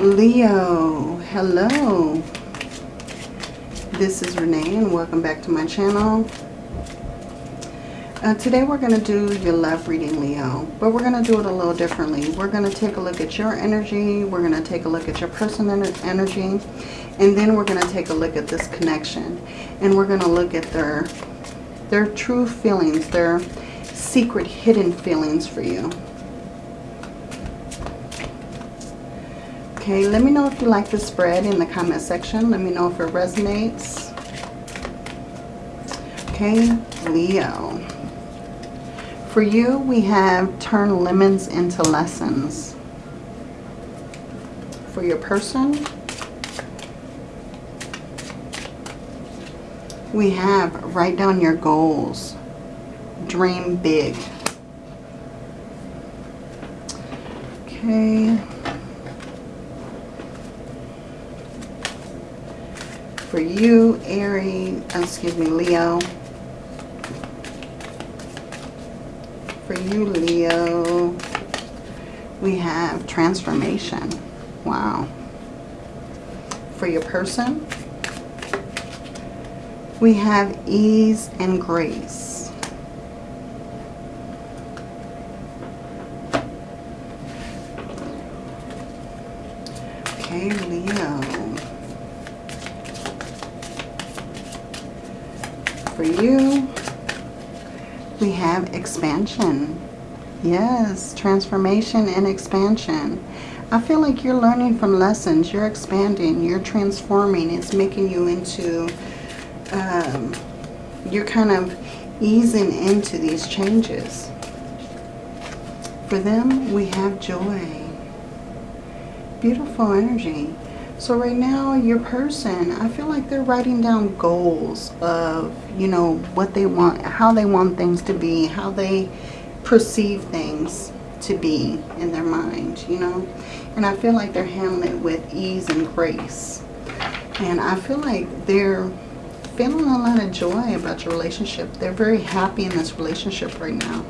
Leo, hello. This is Renee and welcome back to my channel. Uh, today we're going to do your love reading, Leo, but we're going to do it a little differently. We're going to take a look at your energy, we're going to take a look at your personal energy, and then we're going to take a look at this connection. And we're going to look at their, their true feelings, their secret hidden feelings for you. Okay, let me know if you like the spread in the comment section. Let me know if it resonates. Okay, Leo. For you, we have turn lemons into lessons. For your person, we have write down your goals. Dream big. Okay. For you, Aries, uh, excuse me, Leo. For you, Leo, we have transformation. Wow. For your person, we have ease and grace. Okay, Leo. We have expansion. Yes, transformation and expansion. I feel like you're learning from lessons. You're expanding. You're transforming. It's making you into... Um, you're kind of easing into these changes. For them, we have joy. Beautiful energy. So right now, your person, I feel like they're writing down goals of, you know, what they want, how they want things to be, how they perceive things to be in their mind, you know. And I feel like they're handling it with ease and grace. And I feel like they're feeling a lot of joy about your relationship. They're very happy in this relationship right now.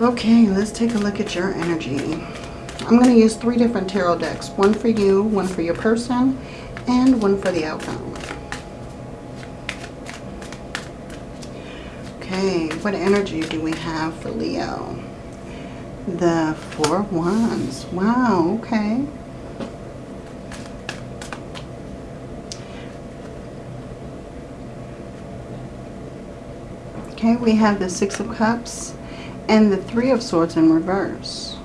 Okay, let's take a look at your energy. I'm going to use three different tarot decks. One for you, one for your person, and one for the outcome. Okay, what energy do we have for Leo? The Four Wands. Wow, okay. Okay, we have the Six of Cups and the Three of Swords in reverse.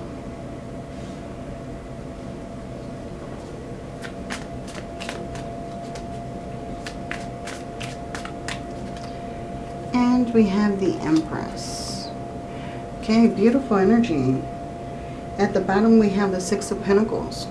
We have the Empress. Okay, beautiful energy. At the bottom we have the Six of Pentacles.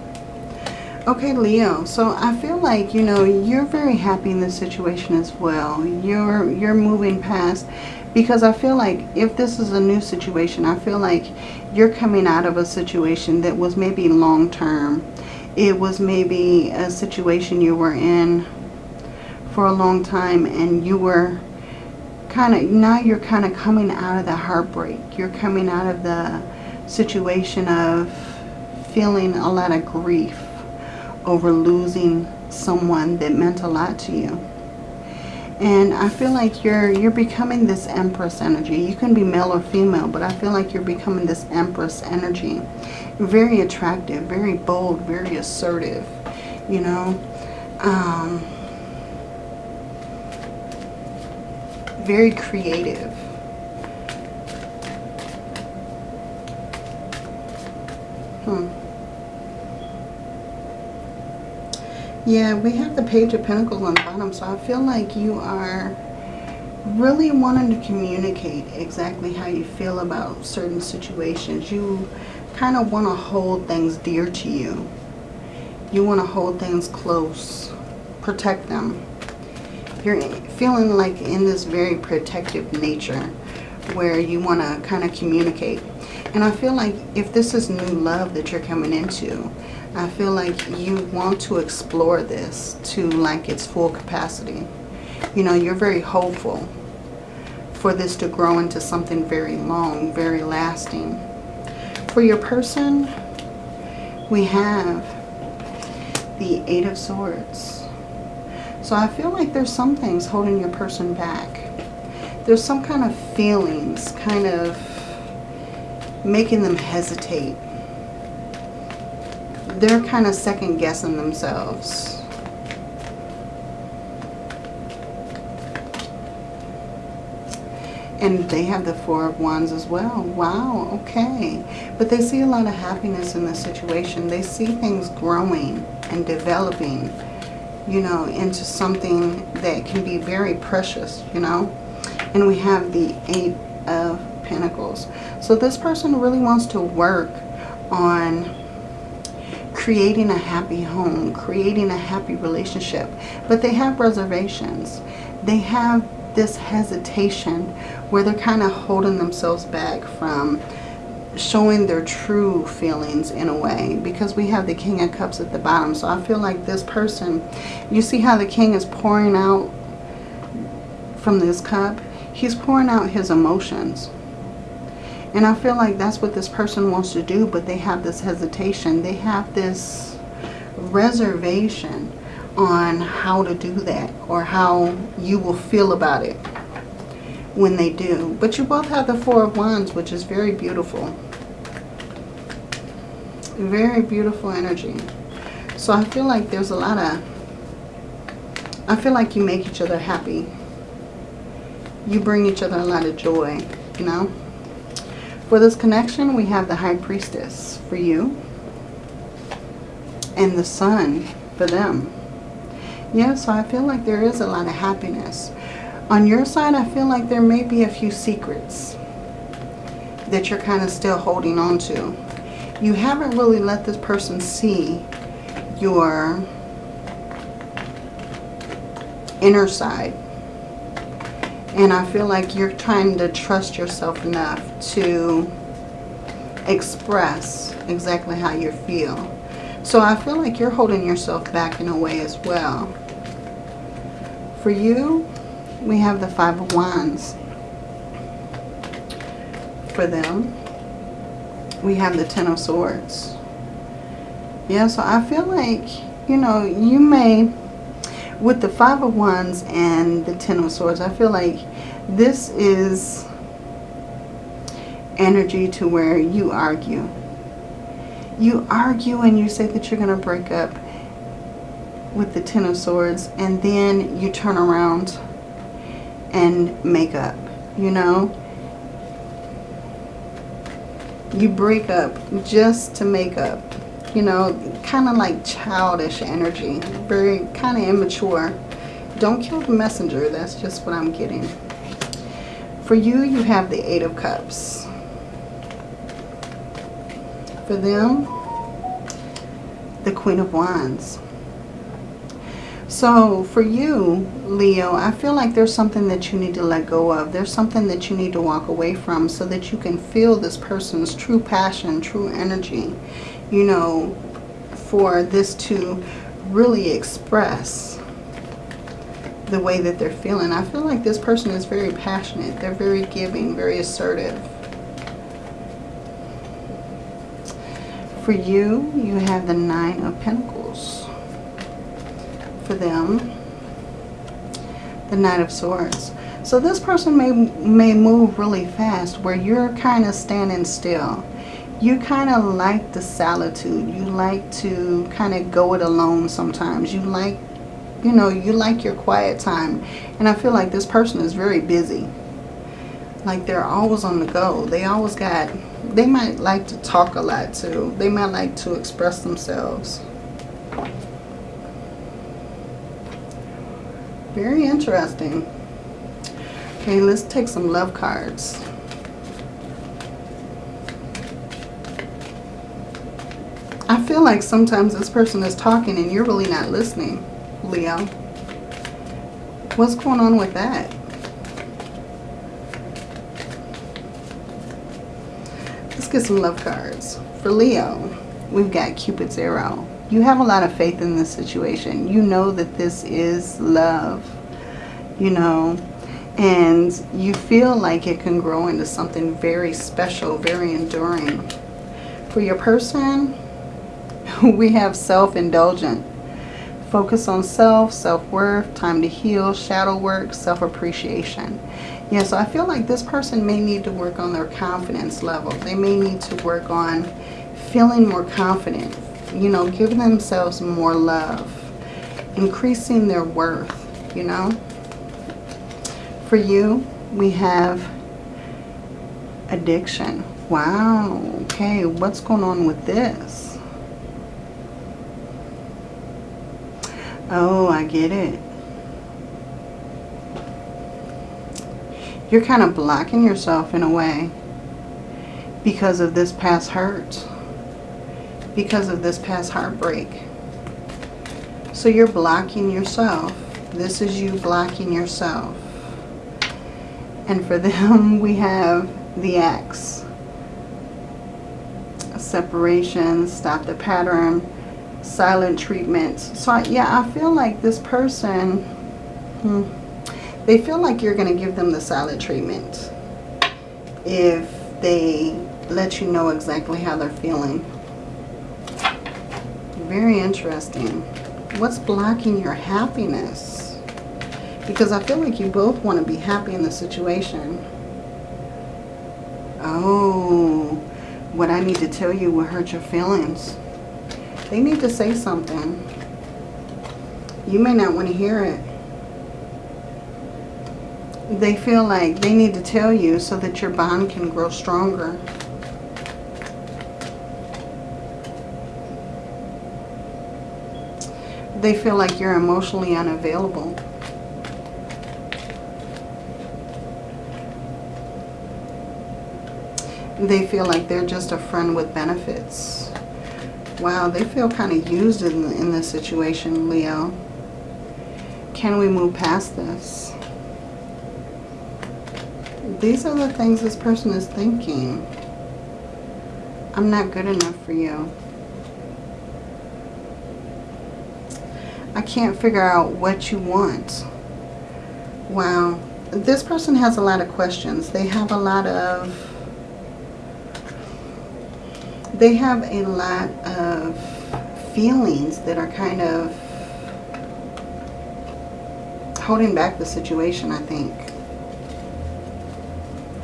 Okay, Leo, so I feel like, you know, you're very happy in this situation as well. You're, you're moving past because I feel like if this is a new situation, I feel like you're coming out of a situation that was maybe long-term. It was maybe a situation you were in for a long time and you were kind of, now you're kind of coming out of the heartbreak. You're coming out of the situation of feeling a lot of grief over losing someone that meant a lot to you. And I feel like you're you're becoming this Empress energy. You can be male or female, but I feel like you're becoming this Empress energy. Very attractive, very bold, very assertive, you know. Um, very creative. Hmm. Yeah, we have the Page of Pentacles on the bottom, so I feel like you are really wanting to communicate exactly how you feel about certain situations. You kind of want to hold things dear to you. You want to hold things close, protect them feeling like in this very protective nature where you want to kind of communicate. And I feel like if this is new love that you're coming into, I feel like you want to explore this to like its full capacity. You know, you're very hopeful for this to grow into something very long, very lasting. For your person, we have the Eight of Swords. So I feel like there's some things holding your person back. There's some kind of feelings kind of making them hesitate. They're kind of second guessing themselves. And they have the Four of Wands as well. Wow, okay. But they see a lot of happiness in the situation. They see things growing and developing, you know, into something that can be very precious, you know. And we have the Eight of Pentacles. So this person really wants to work on creating a happy home, creating a happy relationship. But they have reservations. They have this hesitation where they're kind of holding themselves back from showing their true feelings in a way because we have the King of Cups at the bottom. So I feel like this person, you see how the King is pouring out from this cup? He's pouring out his emotions. And I feel like that's what this person wants to do, but they have this hesitation. They have this reservation on how to do that or how you will feel about it when they do. But you both have the Four of Wands, which is very beautiful. Very beautiful energy. So I feel like there's a lot of... I feel like you make each other happy. You bring each other a lot of joy, you know. For this connection, we have the High Priestess for you. And the Sun for them. Yeah, so I feel like there is a lot of happiness. On your side, I feel like there may be a few secrets that you're kind of still holding on to. You haven't really let this person see your inner side. And I feel like you're trying to trust yourself enough to express exactly how you feel. So I feel like you're holding yourself back in a way as well. For you, we have the Five of Wands. For them, we have the Ten of Swords. Yeah, so I feel like, you know, you may, with the Five of Wands and the Ten of Swords, I feel like this is energy to where you argue. You argue and you say that you're going to break up with the Ten of Swords and then you turn around and make up, you know. You break up just to make up, you know, kind of like childish energy, very kind of immature. Don't kill the messenger, that's just what I'm getting. For you, you have the Eight of Cups. For them, the Queen of Wands. So for you, Leo, I feel like there's something that you need to let go of. There's something that you need to walk away from so that you can feel this person's true passion, true energy, you know, for this to really express the way that they're feeling. I feel like this person is very passionate. They're very giving, very assertive. For you, you have the Nine of Pentacles for them the Knight of Swords. So this person may, may move really fast where you're kind of standing still. You kind of like the solitude. You like to kind of go it alone sometimes. You like, you know, you like your quiet time. And I feel like this person is very busy. Like they're always on the go. They always got, they might like to talk a lot too. They might like to express themselves. Very interesting. Okay, let's take some love cards. I feel like sometimes this person is talking and you're really not listening, Leo. What's going on with that? Let's get some love cards. For Leo, we've got Cupid's arrow you have a lot of faith in this situation. You know that this is love, you know, and you feel like it can grow into something very special, very enduring. For your person, we have self-indulgent. Focus on self, self-worth, time to heal, shadow work, self-appreciation. Yeah, so I feel like this person may need to work on their confidence level. They may need to work on feeling more confident. You know, giving themselves more love. Increasing their worth, you know. For you, we have addiction. Wow. Okay, what's going on with this? Oh, I get it. You're kind of blocking yourself in a way because of this past hurt. Because of this past heartbreak. So you're blocking yourself. This is you blocking yourself. And for them, we have the X. Separation, stop the pattern, silent treatment. So yeah, I feel like this person, hmm, they feel like you're going to give them the silent treatment if they let you know exactly how they're feeling. Very interesting. What's blocking your happiness? Because I feel like you both want to be happy in the situation. Oh, what I need to tell you will hurt your feelings. They need to say something. You may not want to hear it. They feel like they need to tell you so that your bond can grow stronger. They feel like you're emotionally unavailable. They feel like they're just a friend with benefits. Wow, they feel kind of used in, in this situation, Leo. Can we move past this? These are the things this person is thinking. I'm not good enough for you. Can't figure out what you want. Wow. This person has a lot of questions. They have a lot of they have a lot of feelings that are kind of holding back the situation, I think.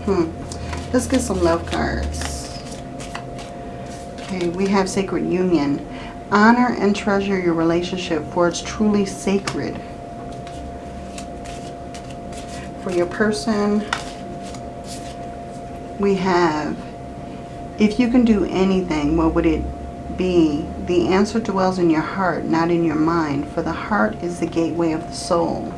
Hmm. Let's get some love cards. Okay, we have Sacred Union. Honor and treasure your relationship for it's truly sacred. For your person, we have if you can do anything, what would it be? The answer dwells in your heart, not in your mind, for the heart is the gateway of the soul.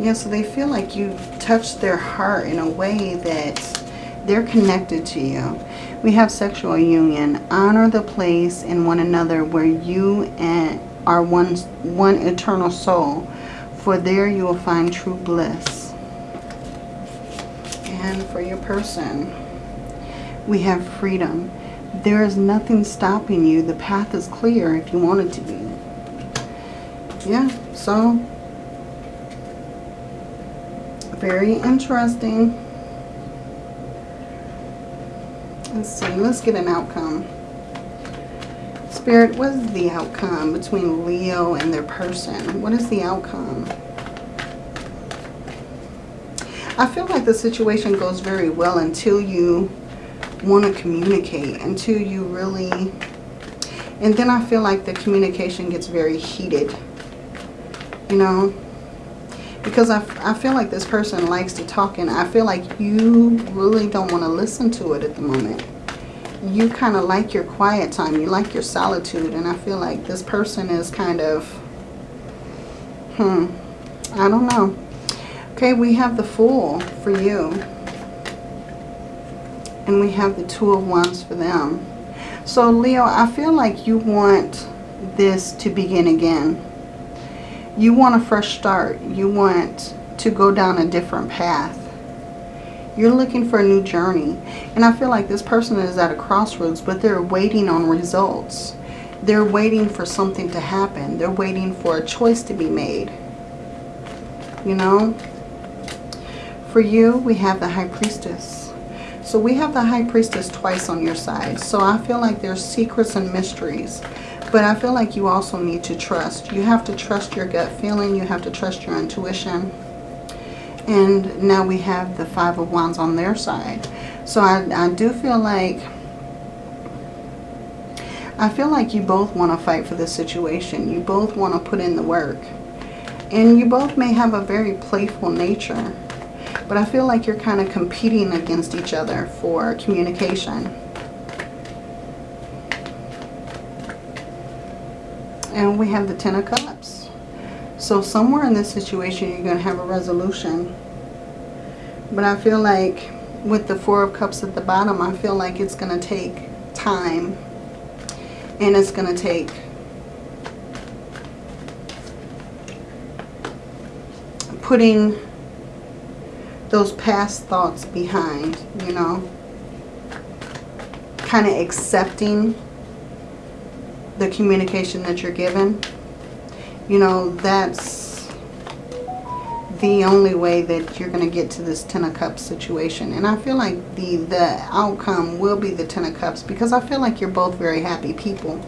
Yeah, so they feel like you touched their heart in a way that they're connected to you. We have sexual union. Honor the place in one another where you and are one, one eternal soul, for there you will find true bliss. And for your person, we have freedom. There is nothing stopping you. The path is clear if you want it to be. Yeah, so very interesting. Let's see, let's get an outcome. Spirit, what is the outcome between Leo and their person? What is the outcome? I feel like the situation goes very well until you want to communicate until you really and then I feel like the communication gets very heated you know because I, I feel like this person likes to talk and I feel like you really don't want to listen to it at the moment you kind of like your quiet time you like your solitude and I feel like this person is kind of hmm I don't know okay we have the fool for you and we have the Two of Wands for them. So Leo, I feel like you want this to begin again. You want a fresh start. You want to go down a different path. You're looking for a new journey. And I feel like this person is at a crossroads, but they're waiting on results. They're waiting for something to happen. They're waiting for a choice to be made. You know? For you, we have the High Priestess. So we have the High Priestess twice on your side. So I feel like there's secrets and mysteries. But I feel like you also need to trust. You have to trust your gut feeling. You have to trust your intuition. And now we have the Five of Wands on their side. So I, I do feel like... I feel like you both want to fight for this situation. You both want to put in the work. And you both may have a very playful nature. But I feel like you're kind of competing against each other for communication. And we have the Ten of Cups. So somewhere in this situation, you're going to have a resolution. But I feel like with the Four of Cups at the bottom, I feel like it's going to take time. And it's going to take putting those past thoughts behind, you know. Kind of accepting the communication that you're given. You know, that's the only way that you're going to get to this Ten of Cups situation. And I feel like the, the outcome will be the Ten of Cups because I feel like you're both very happy people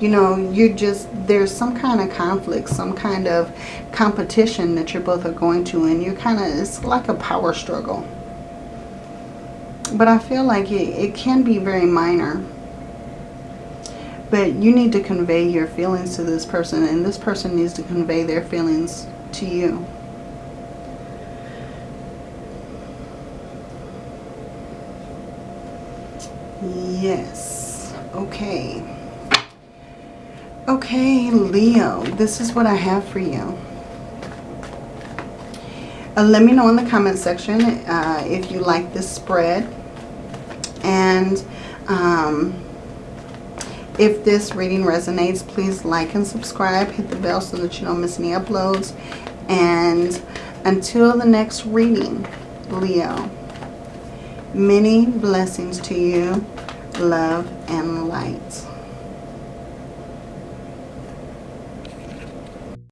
you know, you're just, there's some kind of conflict, some kind of competition that you're both are going to, and you're kind of, it's like a power struggle. But I feel like it, it can be very minor. But you need to convey your feelings to this person, and this person needs to convey their feelings to you. Yes. Okay. Okay, Leo, this is what I have for you. Uh, let me know in the comment section uh, if you like this spread. And um, if this reading resonates, please like and subscribe. Hit the bell so that you don't miss any uploads. And until the next reading, Leo, many blessings to you, love and light.